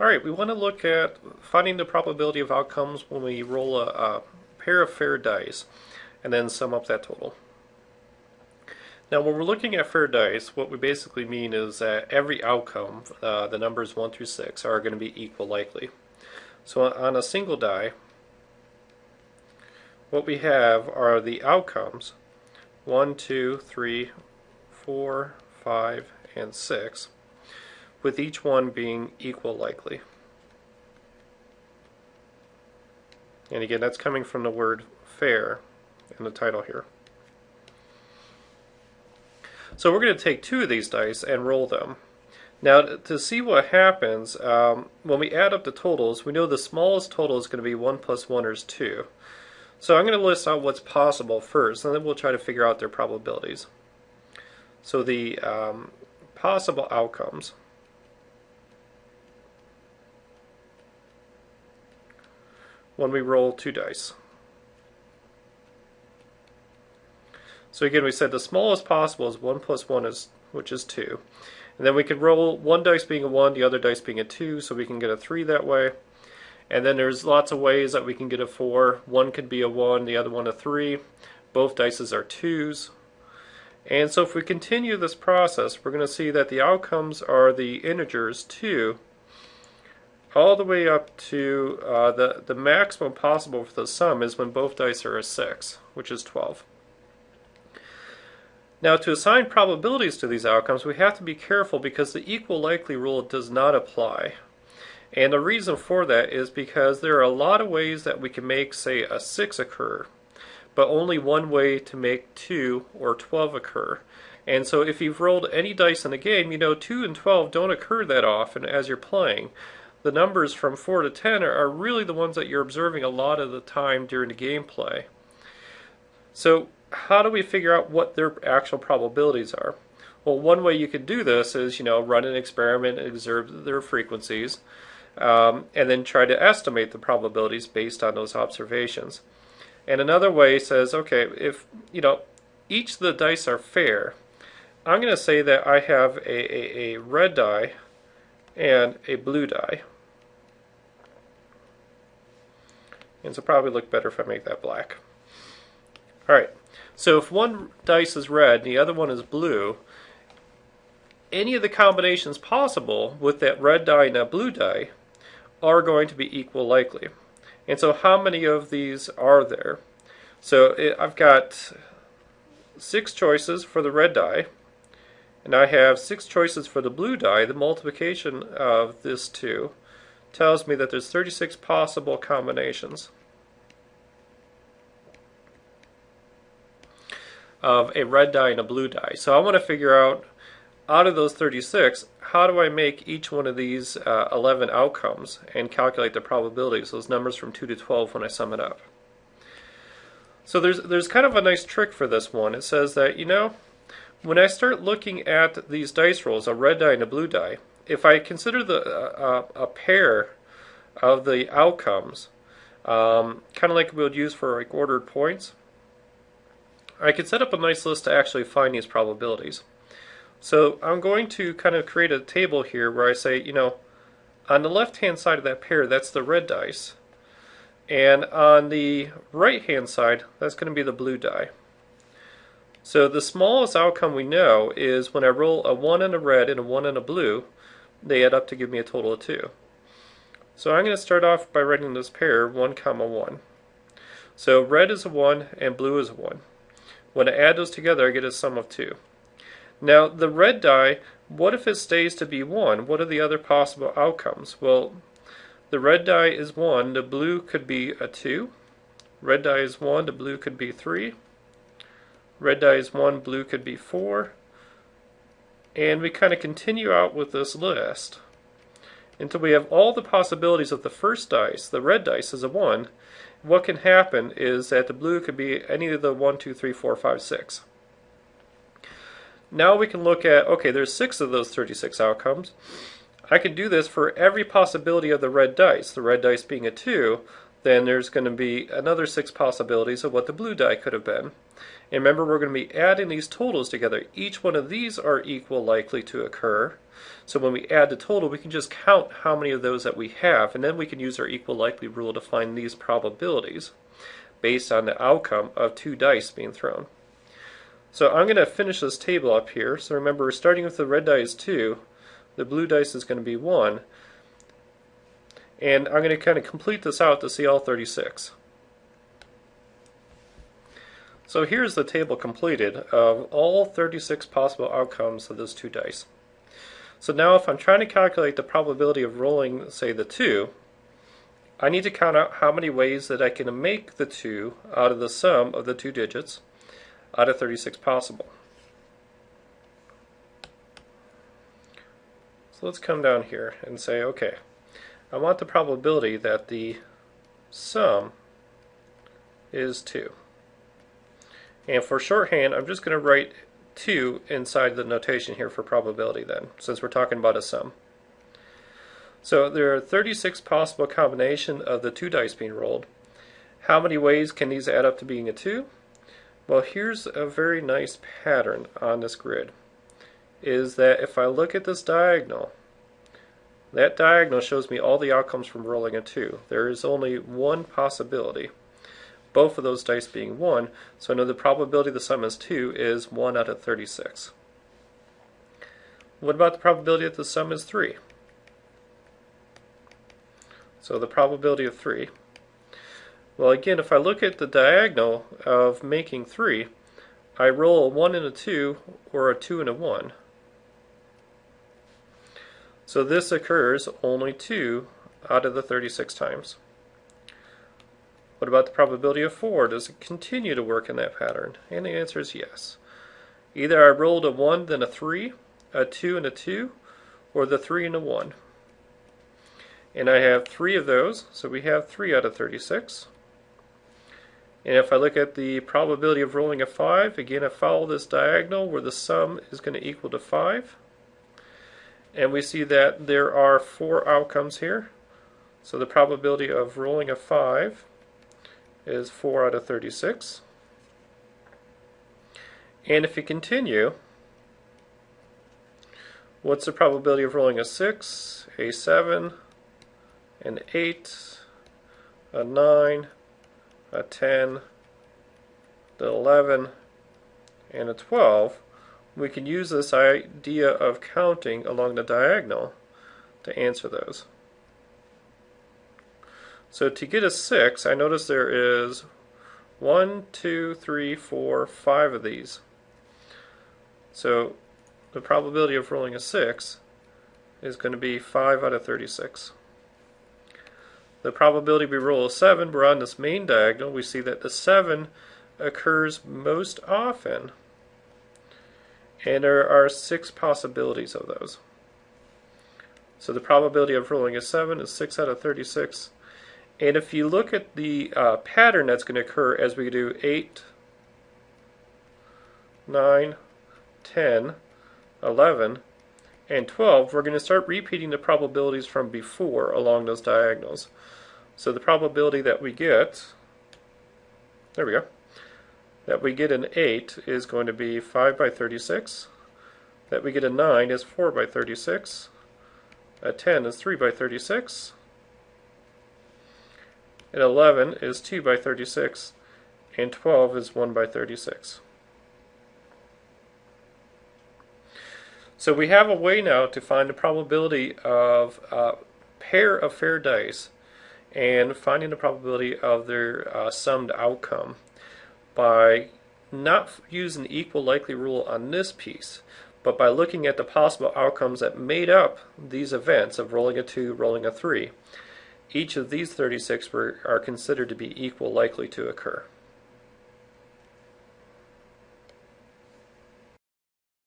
All right, we want to look at finding the probability of outcomes when we roll a, a pair of fair dice and then sum up that total. Now, when we're looking at fair dice, what we basically mean is that every outcome, uh, the numbers 1 through 6, are going to be equal likely. So on a single die, what we have are the outcomes 1, 2, 3, 4, 5, and 6 with each one being equal likely. And again, that's coming from the word fair in the title here. So we're going to take two of these dice and roll them. Now to see what happens, um, when we add up the totals, we know the smallest total is going to be 1 plus 1 is 2. So I'm going to list out what's possible first, and then we'll try to figure out their probabilities. So the um, possible outcomes when we roll two dice. So again, we said the smallest possible is 1 plus 1, is, which is 2. And then we could roll one dice being a 1, the other dice being a 2, so we can get a 3 that way. And then there's lots of ways that we can get a 4. One could be a 1, the other one a 3. Both dices are 2s. And so if we continue this process, we're going to see that the outcomes are the integers 2 all the way up to uh, the, the maximum possible for the sum is when both dice are a 6, which is 12. Now to assign probabilities to these outcomes, we have to be careful because the equal likely rule does not apply. And the reason for that is because there are a lot of ways that we can make, say, a 6 occur, but only one way to make 2 or 12 occur. And so if you've rolled any dice in the game, you know 2 and 12 don't occur that often as you're playing the numbers from 4 to 10 are, are really the ones that you're observing a lot of the time during the gameplay. So how do we figure out what their actual probabilities are? Well, one way you could do this is, you know, run an experiment and observe their frequencies, um, and then try to estimate the probabilities based on those observations. And another way says, okay, if, you know, each of the dice are fair, I'm going to say that I have a, a, a red die and a blue die. And so probably look better if I make that black. Alright, so if one dice is red and the other one is blue, any of the combinations possible with that red die and that blue die are going to be equal likely. And so how many of these are there? So it, I've got six choices for the red die, and I have six choices for the blue die. The multiplication of this two tells me that there's 36 possible combinations of a red die and a blue die. So I want to figure out, out of those 36, how do I make each one of these uh, 11 outcomes and calculate the probabilities, those numbers from 2 to 12 when I sum it up. So there's, there's kind of a nice trick for this one. It says that, you know, when I start looking at these dice rolls, a red die and a blue die, if I consider the uh, a pair of the outcomes, um, kind of like we would use for like ordered points, I could set up a nice list to actually find these probabilities. So I'm going to kind of create a table here where I say, you know, on the left hand side of that pair, that's the red dice. And on the right hand side, that's going to be the blue die. So the smallest outcome we know is when I roll a 1 and a red and a 1 and a blue, they add up to give me a total of 2. So I'm going to start off by writing this pair 1 comma 1. So red is a 1 and blue is a 1. When I add those together I get a sum of 2. Now the red die, what if it stays to be 1? What are the other possible outcomes? Well, the red die is 1, the blue could be a 2. Red die is 1, the blue could be 3. Red die is 1, blue could be 4. And we kind of continue out with this list until we have all the possibilities of the first dice. The red dice is a 1. What can happen is that the blue could be any of the 1, 2, 3, 4, 5, 6. Now we can look at, okay, there's 6 of those 36 outcomes. I can do this for every possibility of the red dice. The red dice being a 2, then there's going to be another 6 possibilities of what the blue die could have been. And remember, we're going to be adding these totals together. Each one of these are equal likely to occur. So when we add the total, we can just count how many of those that we have, and then we can use our equal likely rule to find these probabilities based on the outcome of two dice being thrown. So I'm going to finish this table up here. So remember, we're starting with the red dice is 2, the blue dice is going to be 1, and I'm going to kind of complete this out to see all 36. So here's the table completed of all 36 possible outcomes of those two dice. So now if I'm trying to calculate the probability of rolling, say, the 2, I need to count out how many ways that I can make the 2 out of the sum of the two digits out of 36 possible. So let's come down here and say, okay, I want the probability that the sum is 2. And for shorthand, I'm just going to write 2 inside the notation here for probability then, since we're talking about a sum. So there are 36 possible combinations of the two dice being rolled. How many ways can these add up to being a 2? Well, here's a very nice pattern on this grid, is that if I look at this diagonal, that diagonal shows me all the outcomes from rolling a 2. There is only one possibility, both of those dice being 1, so I know the probability the sum is 2 is 1 out of 36. What about the probability that the sum is 3? So the probability of 3. Well again, if I look at the diagonal of making 3, I roll a 1 and a 2 or a 2 and a 1. So this occurs only 2 out of the 36 times. What about the probability of 4? Does it continue to work in that pattern? And the answer is yes. Either I rolled a 1 then a 3, a 2 and a 2, or the 3 and a 1. And I have 3 of those, so we have 3 out of 36. And if I look at the probability of rolling a 5, again I follow this diagonal where the sum is going to equal to 5 and we see that there are four outcomes here. So the probability of rolling a 5 is 4 out of 36. And if you continue, what's the probability of rolling a 6, a 7, an 8, a 9, a 10, the 11, and a 12? we can use this idea of counting along the diagonal to answer those. So to get a 6, I notice there is one, two, three, four, five of these. So the probability of rolling a 6 is going to be 5 out of 36. The probability we roll a 7, we're on this main diagonal, we see that the 7 occurs most often and there are six possibilities of those. So the probability of rolling a 7 is 6 out of 36. And if you look at the uh, pattern that's going to occur as we do 8, 9, 10, 11, and 12, we're going to start repeating the probabilities from before along those diagonals. So the probability that we get, there we go, that we get an 8 is going to be 5 by 36. That we get a 9 is 4 by 36. A 10 is 3 by 36. And 11 is 2 by 36. And 12 is 1 by 36. So we have a way now to find the probability of a pair of fair dice and finding the probability of their uh, summed outcome by not using the equal likely rule on this piece, but by looking at the possible outcomes that made up these events of rolling a 2, rolling a 3. Each of these 36 were, are considered to be equal likely to occur.